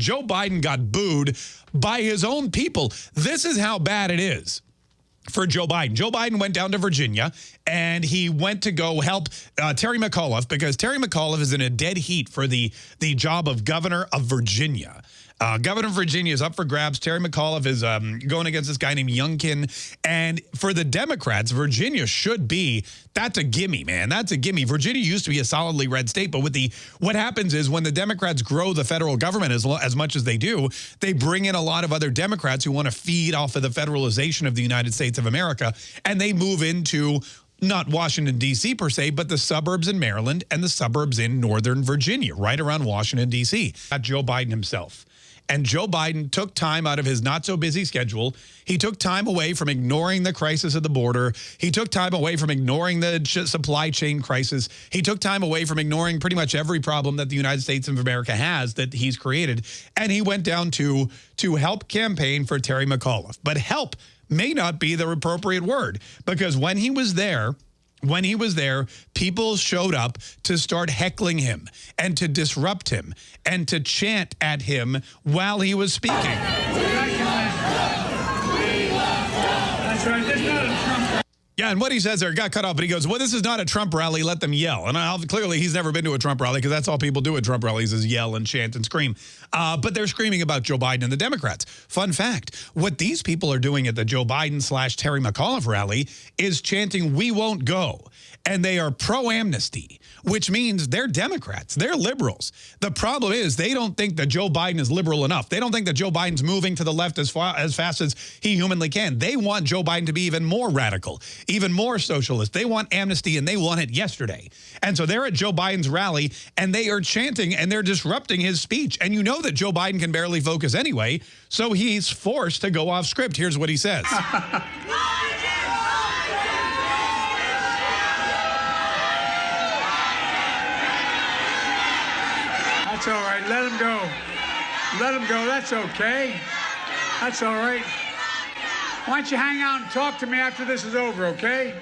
Joe Biden got booed by his own people. This is how bad it is for Joe Biden. Joe Biden went down to Virginia and he went to go help uh, Terry McAuliffe because Terry McAuliffe is in a dead heat for the, the job of governor of Virginia. Uh, Governor of Virginia is up for grabs. Terry McAuliffe is um, going against this guy named Youngkin. And for the Democrats, Virginia should be, that's a gimme, man. That's a gimme. Virginia used to be a solidly red state, but with the, what happens is when the Democrats grow the federal government as, as much as they do, they bring in a lot of other Democrats who want to feed off of the federalization of the United States of America, and they move into not Washington, D.C. per se, but the suburbs in Maryland and the suburbs in Northern Virginia, right around Washington, D.C. Joe Biden himself. And Joe Biden took time out of his not so busy schedule. He took time away from ignoring the crisis at the border. He took time away from ignoring the supply chain crisis. He took time away from ignoring pretty much every problem that the United States of America has that he's created. And he went down to, to help campaign for Terry McAuliffe. But help may not be the appropriate word because when he was there, when he was there, people showed up to start heckling him and to disrupt him and to chant at him while he was speaking. That's right. Yeah, and what he says there got cut off, but he goes, well, this is not a Trump rally. Let them yell. And I'll, clearly he's never been to a Trump rally because that's all people do at Trump rallies is yell and chant and scream. Uh, but they're screaming about Joe Biden and the Democrats. Fun fact, what these people are doing at the Joe Biden slash Terry McAuliffe rally is chanting, we won't go and they are pro-amnesty, which means they're Democrats. They're liberals. The problem is they don't think that Joe Biden is liberal enough. They don't think that Joe Biden's moving to the left as far as fast as he humanly can. They want Joe Biden to be even more radical, even more socialist. They want amnesty and they want it yesterday. And so they're at Joe Biden's rally and they are chanting and they're disrupting his speech. And you know that Joe Biden can barely focus anyway, so he's forced to go off script. Here's what he says. That's all right. Let him go. Let him go. That's okay. That's all right. Why don't you hang out and talk to me after this is over, okay?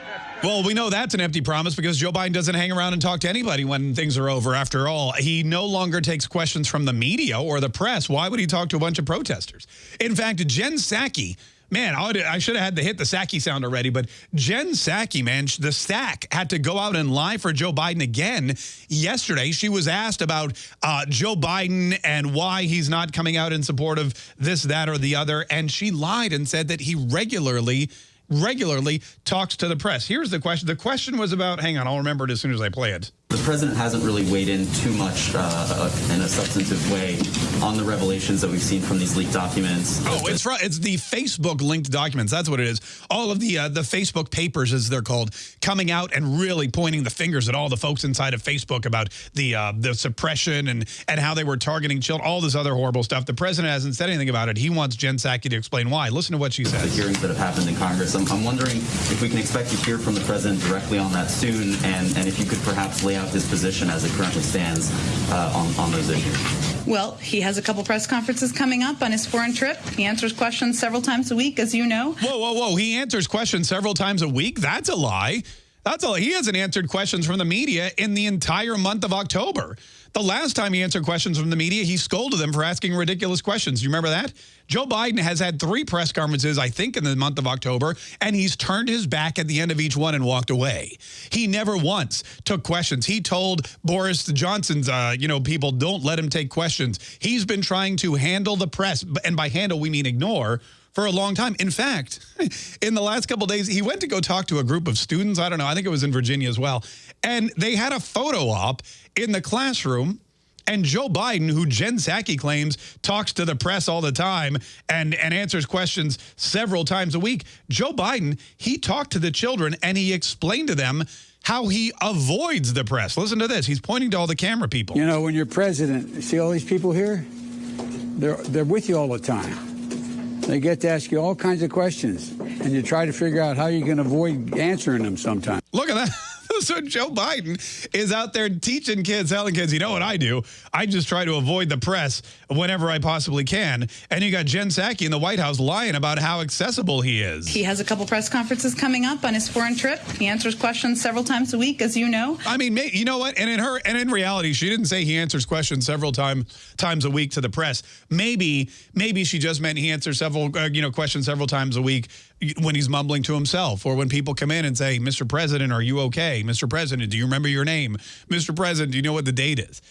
Well, we know that's an empty promise because Joe Biden doesn't hang around and talk to anybody when things are over. After all, he no longer takes questions from the media or the press. Why would he talk to a bunch of protesters? In fact, Jen Psaki Man, I should have had to hit the Psaki sound already, but Jen Psaki, man, the stack had to go out and lie for Joe Biden again yesterday. She was asked about uh, Joe Biden and why he's not coming out in support of this, that, or the other, and she lied and said that he regularly regularly talks to the press. Here's the question. The question was about, hang on, I'll remember it as soon as I play it. The president hasn't really weighed in too much uh, in a substantive way on the revelations that we've seen from these leaked documents. Oh, it's it's the Facebook linked documents. That's what it is. All of the uh, the Facebook papers, as they're called, coming out and really pointing the fingers at all the folks inside of Facebook about the uh, the suppression and and how they were targeting children, all this other horrible stuff. The president hasn't said anything about it. He wants Jen Psaki to explain why. Listen to what she said. The hearings that have happened in Congress. I'm, I'm wondering if we can expect to hear from the president directly on that soon, and and if you could perhaps lay out his position as it currently stands uh, on, on those issues? Well, he has a couple press conferences coming up on his foreign trip. He answers questions several times a week, as you know. Whoa, whoa, whoa. He answers questions several times a week? That's a lie. That's all. He hasn't answered questions from the media in the entire month of October. The last time he answered questions from the media, he scolded them for asking ridiculous questions. You remember that? Joe Biden has had three press conferences, I think, in the month of October, and he's turned his back at the end of each one and walked away. He never once took questions. He told Boris Johnson's, uh, you know, people, don't let him take questions. He's been trying to handle the press, and by handle, we mean ignore, for a long time. In fact, in the last couple days, he went to go talk to a group of students. I don't know. I think it was in Virginia as well. And they had a photo op in the classroom and Joe Biden, who Jen Psaki claims talks to the press all the time and, and answers questions several times a week, Joe Biden, he talked to the children and he explained to them how he avoids the press. Listen to this. He's pointing to all the camera people. You know, when you're president, see all these people here? They're, they're with you all the time. They get to ask you all kinds of questions, and you try to figure out how you can avoid answering them sometimes. Look at that. so Joe Biden is out there teaching kids, telling kids, you know what I do? I just try to avoid the press whenever I possibly can. And you got Jen Psaki in the White House lying about how accessible he is. He has a couple press conferences coming up on his foreign trip. He answers questions several times a week, as you know. I mean, you know what? And in her, and in reality, she didn't say he answers questions several time, times a week to the press. Maybe, maybe she just meant he answers several, uh, you know, questions several times a week when he's mumbling to himself or when people come in and say, Mr. President, are you okay? Mr. President, do you remember your name? Mr. President, do you know what the date is?